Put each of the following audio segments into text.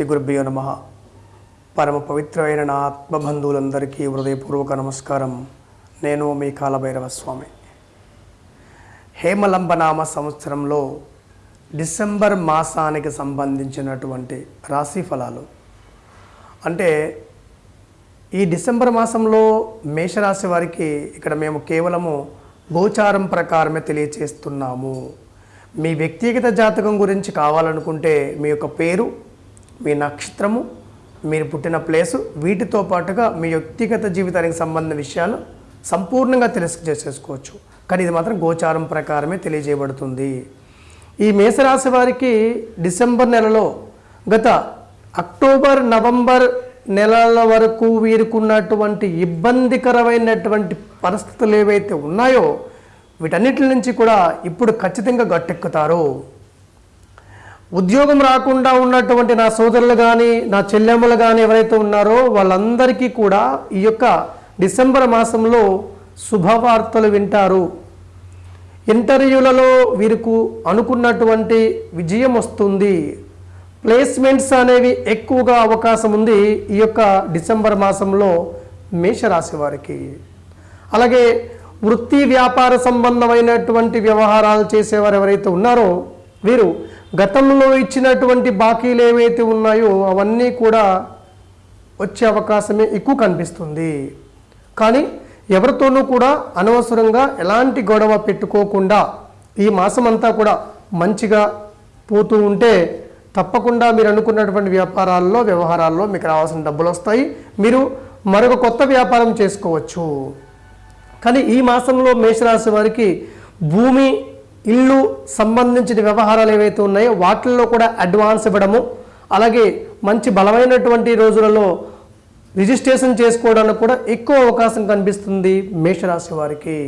శ్రీ గురుభ్యో నమ. పరమ పవిత్రమైన నా ఆత్మబంధువులందరికీ హృదయపూర్వక నమస్కారం. నేను మీ కాలభైరవ స్వామి హేమలంబనామ సంవత్సరంలో డిసెంబర్ మాసానికి సంబంధించినటువంటి రాశి ఫలాలు. అంటే ఈ డిసెంబర్ మాసంలో మేషరాశి వారికి ఇక్కడ మేము కేవలము గోచారం ప్రకారమే తెలియచేస్తున్నాము. మీ వ్యక్తిగత జాతకం గురించి కావాలనుకుంటే మీ యొక్క పేరు మీ నక్షత్రము మీరు పుట్టిన ప్లేసు వీటితో పాటుగా మీ వ్యక్తిగత జీవితానికి సంబంధించిన విషయాలు సంపూర్ణంగా తెలిసి చేసేసుకోవచ్చు కానీ ఇది మాత్రం గోచారం ప్రకారమే తెలియజేయబడుతుంది. ఈ మేషరాశి వారికి డిసెంబర్ నెలలో గత అక్టోబర్ నవంబర్ నెలల వరకు వీరుకున్నటువంటి ఇబ్బందికరమైనటువంటి పరిస్థితులు ఏవైతే ఉన్నాయో వీటన్నిటి నుంచి కూడా ఇప్పుడు ఖచ్చితంగా గట్టెక్కుతారు. ఉద్యోగం రాకుండా ఉన్నటువంటి నా సోదరులు కానీ నా చెల్లెమ్మలు కానీ ఎవరైతే ఉన్నారో వాళ్ళందరికీ కూడా ఈ యొక్క డిసెంబర్ మాసంలో శుభవార్తలు వింటారు. ఇంటర్వ్యూలలో వీరికి అనుకున్నటువంటి విజయం వస్తుంది. ప్లేస్మెంట్స్ అనేవి ఎక్కువగా అవకాశం ఉంది ఈ యొక్క డిసెంబర్ మాసంలో మేషరాశి వారికి. అలాగే వృత్తి వ్యాపార సంబంధమైనటువంటి వ్యవహారాలు చేసేవారు ఎవరైతే ఉన్నారో వీరు గతంలో ఇచ్చినటువంటి బాకీలు ఏవైతే ఉన్నాయో అవన్నీ కూడా వచ్చే అవకాశమే ఎక్కువ కనిపిస్తుంది. కానీ ఎవరితోనూ కూడా అనవసరంగా ఎలాంటి గొడవ పెట్టుకోకుండా ఈ మాసం అంతా కూడా మంచిగా పోతూ ఉంటే తప్పకుండా మీరు అనుకున్నటువంటి వ్యాపారాల్లో వ్యవహారాల్లో మీకు రావాల్సిన డబ్బులు వస్తాయి. మీరు మరొక కొత్త వ్యాపారం చేసుకోవచ్చు. కానీ ఈ మాసంలో మేషరాశి వారికి భూమి ఇల్లు సంబంధించిన వ్యవహారాలు ఏవైతే ఉన్నాయో వాటిల్లో కూడా అడ్వాన్స్ ఇవ్వడము అలాగే మంచి బలమైనటువంటి రోజులలో రిజిస్ట్రేషన్ చేసుకోవడానికి కూడా ఎక్కువ అవకాశం కనిపిస్తుంది మేషరాశి వారికి.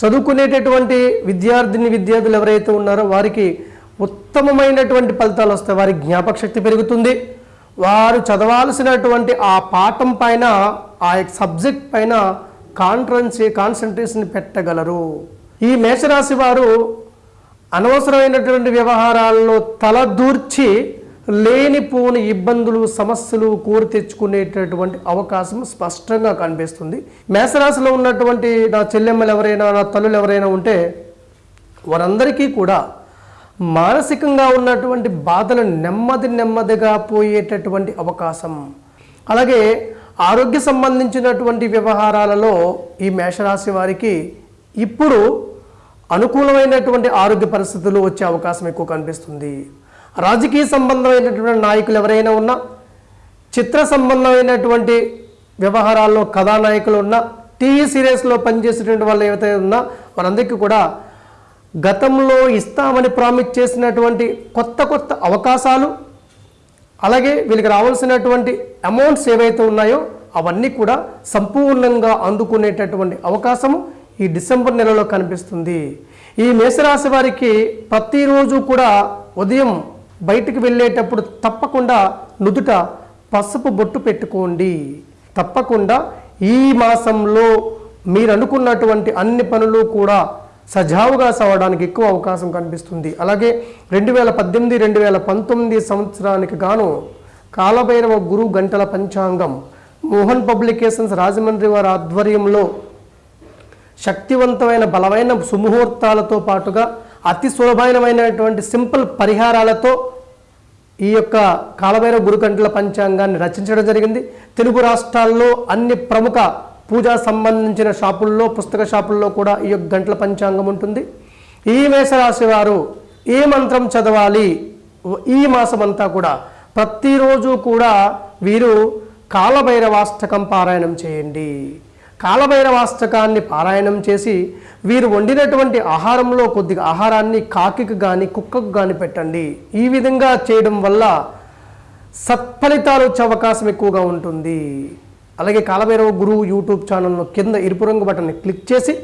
చదువుకునేటటువంటి విద్యార్థిని విద్యార్థులు ఎవరైతే ఉన్నారో వారికి ఉత్తమమైనటువంటి ఫలితాలు వస్తాయి. వారి జ్ఞాపక శక్తి పెరుగుతుంది. వారు చదవాల్సినటువంటి ఆ పాఠం పైన ఆ యొక్క సబ్జెక్ట్ పైన కాన్ఫరెన్స్ కాన్సన్ట్రేషన్ పెట్టగలరు. ఈ మేషరాశి వారు అనవసరమైనటువంటి వ్యవహారాల్లో తలదూర్చి లేనిపోని ఇబ్బందులు సమస్యలు కోరి తెచ్చుకునేటటువంటి అవకాశం స్పష్టంగా కనిపిస్తుంది. మేషరాశిలో ఉన్నటువంటి నా చెల్లెమ్మలు ఎవరైనా నా తల్లులు ఎవరైనా ఉంటే వారందరికీ కూడా మానసికంగా ఉన్నటువంటి బాధలు నెమ్మది నెమ్మదిగా పోయేటటువంటి అవకాశం. అలాగే ఆరోగ్య సంబంధించినటువంటి వ్యవహారాలలో ఈ మేషరాశి వారికి ఇప్పుడు అనుకూలమైనటువంటి ఆరోగ్య పరిస్థితులు వచ్చే అవకాశం ఎక్కువ కనిపిస్తుంది. రాజకీయ సంబంధమైనటువంటి నాయకులు ఎవరైనా ఉన్నా చిత్ర సంబంధమైనటువంటి వ్యవహారాల్లో కథానాయకులు ఉన్నా టీవీ సీరియల్స్లో పనిచేసేటువంటి వాళ్ళు ఏవైతే ఉన్నా వారందరికీ కూడా గతంలో ఇస్తామని ప్రామిస్ చేసినటువంటి కొత్త కొత్త అవకాశాలు అలాగే వీళ్ళకి రావాల్సినటువంటి అమౌంట్స్ ఏవైతే ఉన్నాయో అవన్నీ కూడా సంపూర్ణంగా అందుకునేటటువంటి అవకాశము ఈ డిసెంబర్ నెలలో కనిపిస్తుంది. ఈ మేషరాశి వారికి ప్రతిరోజు కూడా ఉదయం బయటికి వెళ్ళేటప్పుడు తప్పకుండా నుదుట పసుపు బొట్టు పెట్టుకోండి. తప్పకుండా ఈ మాసంలో మీరు అనుకున్నటువంటి అన్ని పనులు కూడా సజావుగా సవడానికి ఎక్కువ అవకాశం కనిపిస్తుంది. అలాగే రెండు వేల పద్దెనిమిది రెండు వేల పంతొమ్మిది సంవత్సరానికి గాను కాలభైరవ గురు గంటల పంచాంగం మోహన్ పబ్లికేషన్స్ రాజమండ్రి వారి ఆధ్వర్యంలో శక్తివంతమైన బలమైన సుముహూర్తాలతో పాటుగా అతి సులభమైనటువంటి సింపుల్ పరిహారాలతో ఈ యొక్క కాలభైరవ గురుకంటల పంచాంగాన్ని రచించడం జరిగింది. తెలుగు రాష్ట్రాల్లో అన్ని ప్రముఖ పూజా సంబంధించిన షాపుల్లో పుస్తక షాపుల్లో కూడా ఈ యొక్క గంటల పంచాంగం ఉంటుంది. ఈ మేషరాశి వారు ఏ మంత్రం చదవాలి? ఈ మాసం అంతా కూడా ప్రతిరోజు కూడా వీరు కాలభైరవాష్టకం పారాయణం చేయండి. కాలభైరవాష్టకాన్ని పారాయణం చేసి వీరు వండినటువంటి ఆహారంలో కొద్దిగా ఆహారాన్ని కాకికి కానీ కుక్కకు కానీ పెట్టండి. ఈ విధంగా చేయడం వల్ల సత్ఫలితాలు వచ్చే అవకాశం ఎక్కువగా ఉంటుంది. అలాగే కాలభైరవ గురువు యూట్యూబ్ ఛానల్ను కింద ఎరుపు రంగు బటన్ని క్లిక్ చేసి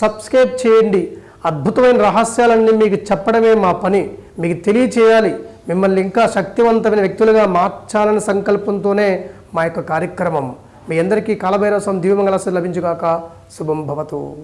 సబ్స్క్రైబ్ చేయండి. అద్భుతమైన రహస్యాలన్నీ మీకు చెప్పడమే మా పని. మీకు తెలియచేయాలి. మిమ్మల్ని ఇంకా శక్తివంతమైన వ్యక్తులుగా మార్చాలనే సంకల్పంతోనే మా యొక్క కార్యక్రమం. మీ అందరికీ కాలభైరవ స్వామి దివ్యమంగళాశ్రీ లభించుగాక. శుభం భవతు.